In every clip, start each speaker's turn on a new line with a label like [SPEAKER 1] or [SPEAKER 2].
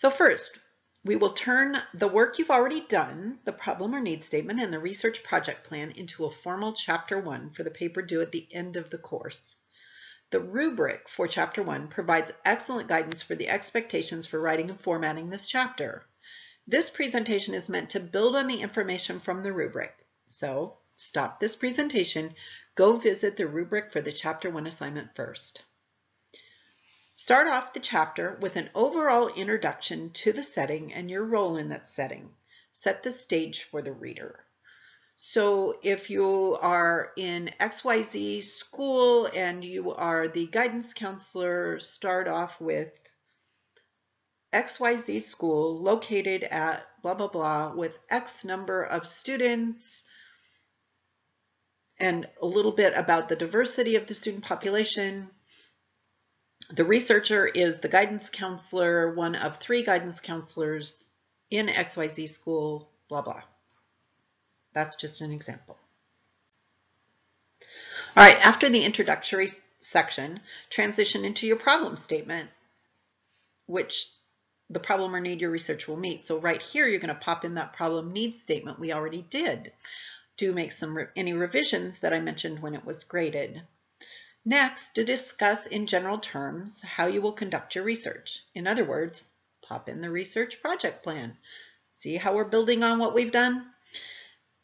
[SPEAKER 1] So first, we will turn the work you've already done, the problem or need statement, and the research project plan into a formal chapter one for the paper due at the end of the course. The rubric for chapter one provides excellent guidance for the expectations for writing and formatting this chapter. This presentation is meant to build on the information from the rubric. So stop this presentation, go visit the rubric for the chapter one assignment first. Start off the chapter with an overall introduction to the setting and your role in that setting. Set the stage for the reader. So if you are in XYZ school and you are the guidance counselor, start off with XYZ school located at blah, blah, blah with X number of students and a little bit about the diversity of the student population, the researcher is the guidance counselor, one of three guidance counselors in XYZ school, blah, blah. That's just an example. All right, after the introductory section, transition into your problem statement, which the problem or need your research will meet. So right here, you're going to pop in that problem need statement we already did. Do make some any revisions that I mentioned when it was graded. Next, to discuss in general terms how you will conduct your research. In other words, pop in the research project plan. See how we're building on what we've done?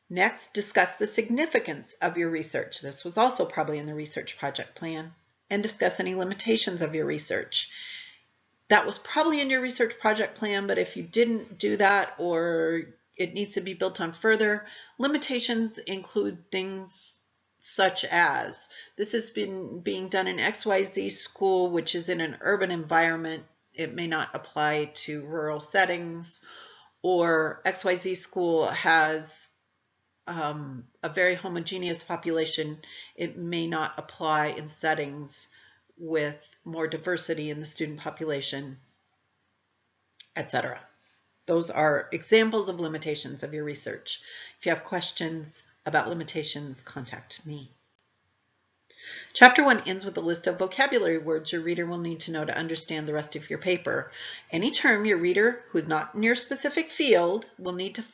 [SPEAKER 1] Next, discuss the significance of your research. This was also probably in the research project plan. And discuss any limitations of your research. That was probably in your research project plan, but if you didn't do that or it needs to be built on further, limitations include things such as this has been being done in XYZ school, which is in an urban environment. It may not apply to rural settings or XYZ school has um, a very homogeneous population. It may not apply in settings with more diversity in the student population, etc. Those are examples of limitations of your research. If you have questions, about limitations, contact me. Chapter 1 ends with a list of vocabulary words your reader will need to know to understand the rest of your paper. Any term your reader who's not in your specific field will need to,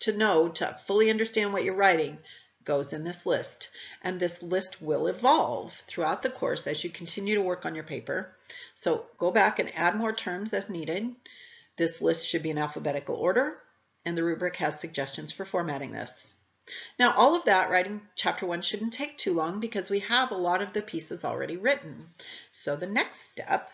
[SPEAKER 1] to know to fully understand what you're writing goes in this list. And this list will evolve throughout the course as you continue to work on your paper. So go back and add more terms as needed. This list should be in alphabetical order, and the rubric has suggestions for formatting this. Now all of that writing chapter one shouldn't take too long because we have a lot of the pieces already written. So the next step